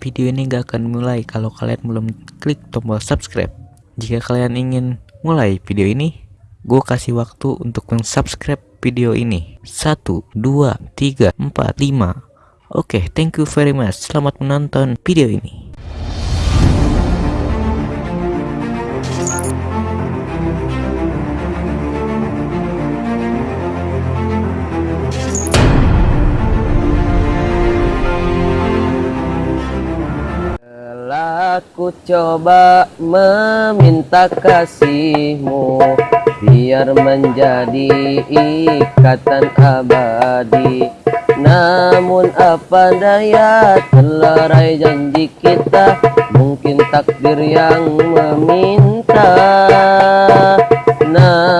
video ini gak akan mulai kalau kalian belum klik tombol subscribe. Jika kalian ingin mulai video ini, gue kasih waktu untuk mensubscribe video ini. 1, 2, 3, 4, 5. Oke, thank you very much. Selamat menonton video ini. Telah ku coba meminta kasihmu Biar menjadi ikatan abadi. Namun apa daya terlerai janji kita? Mungkin takdir yang meminta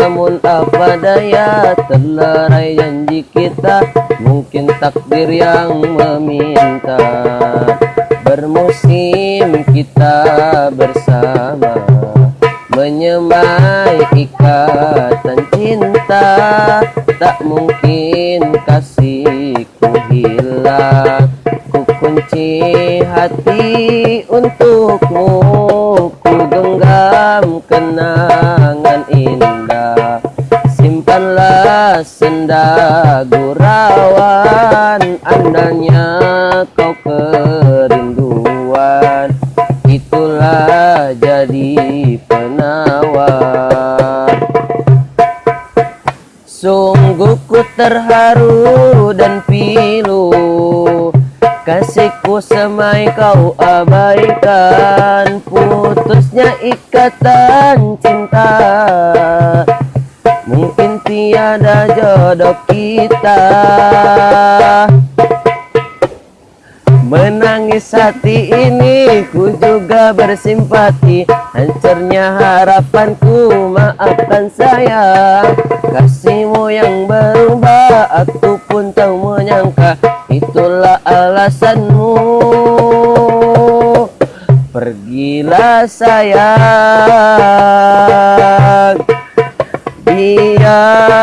Namun apa daya terlerai janji kita Mungkin takdir yang meminta. Bermusim kita bersama Menyemai ikatan cinta. Tak mungkin kasihku hilang Ku kunci hati untukmu Ku genggam kenangan senda gurauan Andalnya kau kerinduan. Itulah jadi penawar Sungguh ku terharu dan pilu Kasihku semai kau abaikan. Putusnya ikatan cinta Mungkin tiada jodoh kita. Menangis hati ini ku juga bersimpati. Hancurnya harapanku maafkan saya. Kasihmu yang berubah aku pun tak menyangka. Itulah alasanmu. Pergilah sayang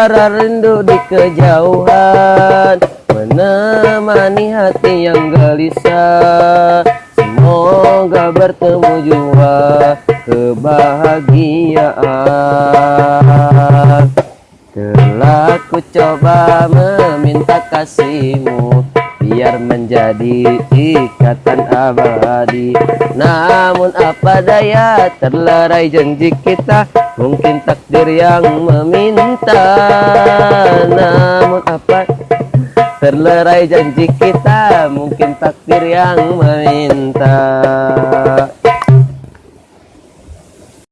Biar rindu di kejauhan Menemani hati yang gelisah. Semoga bertemu jua kebahagiaan. Telah ku coba meminta kasihmu Biar menjadi ikatan abadi. Namun apa daya terlerai janji kita Mungkin takdir yang meminta Namun apa? Terlerai janji kita Mungkin takdir yang meminta